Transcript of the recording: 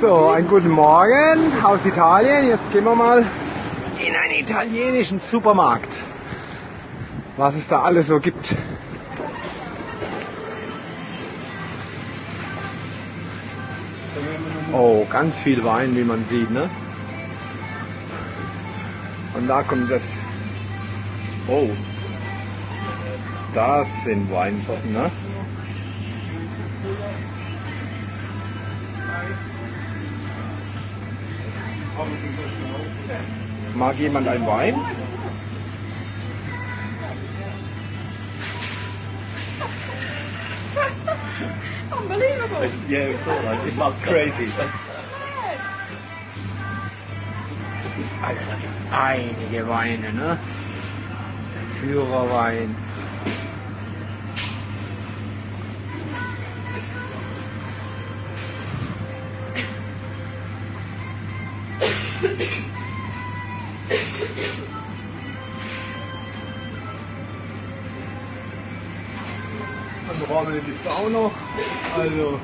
So, einen guten Morgen aus Italien. Jetzt gehen wir mal in einen italienischen Supermarkt. Was es da alles so gibt. Oh, ganz viel Wein, wie man sieht, ne? Und da kommt das. Oh. Das sind Weinsorten, ne? Mag jemand einen Wein? Unbelievable. Yeah, we saw that. It's not crazy. Alter, da gibt's einige Weine, ne? Führerwein. Und Rahmen gibt's auch noch. Also.